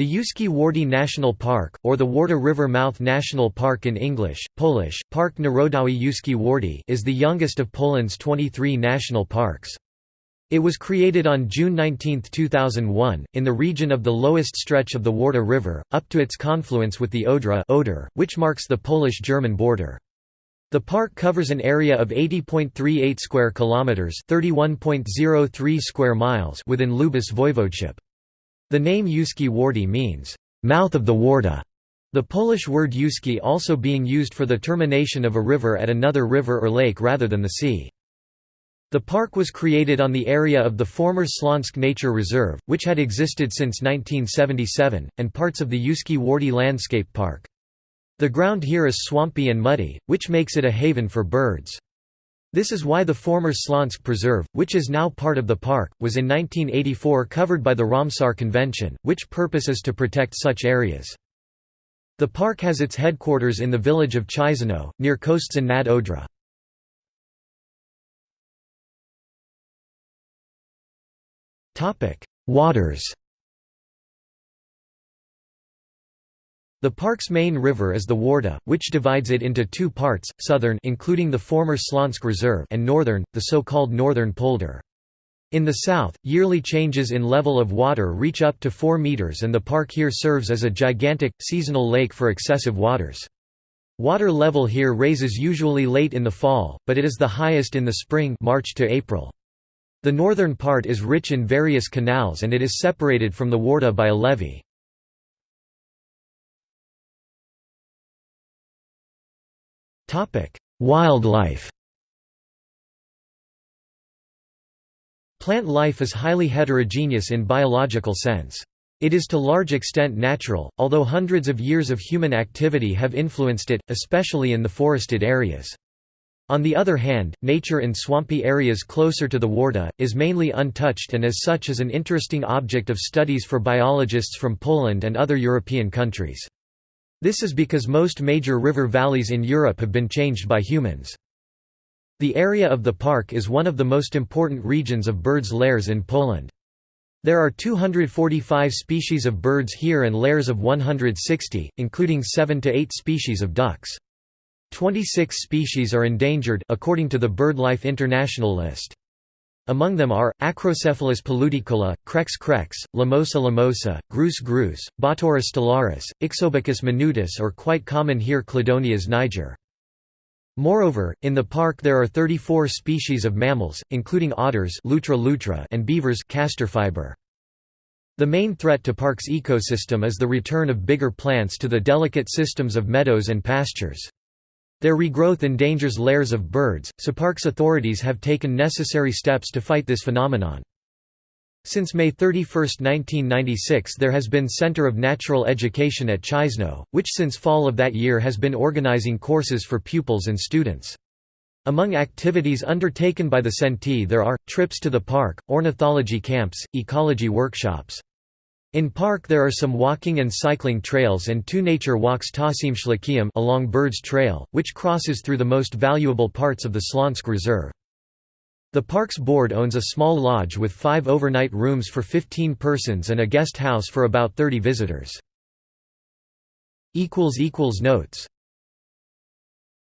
The Ujście Warty National Park, or the Warta River Mouth National Park in English, Polish, Park Narodowy Ujście Warty is the youngest of Poland's 23 national parks. It was created on June 19, 2001, in the region of the lowest stretch of the Warta River, up to its confluence with the Odra Oder, which marks the Polish-German border. The park covers an area of 80.38 square kilometers, 31.03 square miles within Lubusz Voivodeship. The name Ujście Warty means, mouth of the Warta, the Polish word Ujście also being used for the termination of a river at another river or lake rather than the sea. The park was created on the area of the former Slonsk Nature Reserve, which had existed since 1977, and parts of the Ujście Warty Landscape Park. The ground here is swampy and muddy, which makes it a haven for birds. This is why the former Slonsk Preserve, which is now part of the park, was in 1984 covered by the Ramsar Convention, which purpose is to protect such areas. The park has its headquarters in the village of Chyrzyno, near Kostrzyn nad Odrą. Waters The park's main river is the Warta, which divides it into two parts, southern including the former Slonsk Reserve and northern, the so-called Northern Polder. In the south, yearly changes in level of water reach up to 4 meters and the park here serves as a gigantic, seasonal lake for excessive waters. Water level here raises usually late in the fall, but it is the highest in the spring March to April. The northern part is rich in various canals and it is separated from the Warta by a levee. Wildlife Plant life is highly heterogeneous in biological sense. It is to large extent natural, although hundreds of years of human activity have influenced it, especially in the forested areas. On the other hand, nature in swampy areas closer to the Warta, is mainly untouched and as such is an interesting object of studies for biologists from Poland and other European countries. This is because most major river valleys in Europe have been changed by humans. The area of the park is one of the most important regions of birds' lairs in Poland. There are 245 species of birds here and lairs of 160, including 7 to 8 species of ducks. 26 species are endangered according to the BirdLife International list. Among them are, Acrocephalus paludicola, Crex crex, Limosa limosa, Grus grus, Botaurus stellaris, Ixobrychus minutus or quite common here Chlidonias niger. Moreover, in the park there are 34 species of mammals, including otters Lutra lutra and beavers Castor fiber. The main threat to park's ecosystem is the return of bigger plants to the delicate systems of meadows and pastures. Their regrowth endangers lairs of birds, so parks authorities have taken necessary steps to fight this phenomenon. Since May 31, 1996 there has been Center of Natural Education at Chyrzyno, which since fall of that year has been organizing courses for pupils and students. Among activities undertaken by the CENTE there are, trips to the park, ornithology camps, ecology workshops. In park there are some walking and cycling trails and two nature walks Tasim along Birds Trail, which crosses through the most valuable parts of the Slonsk Reserve. The park's board owns a small lodge with five overnight rooms for 15 persons and a guest house for about 30 visitors. Notes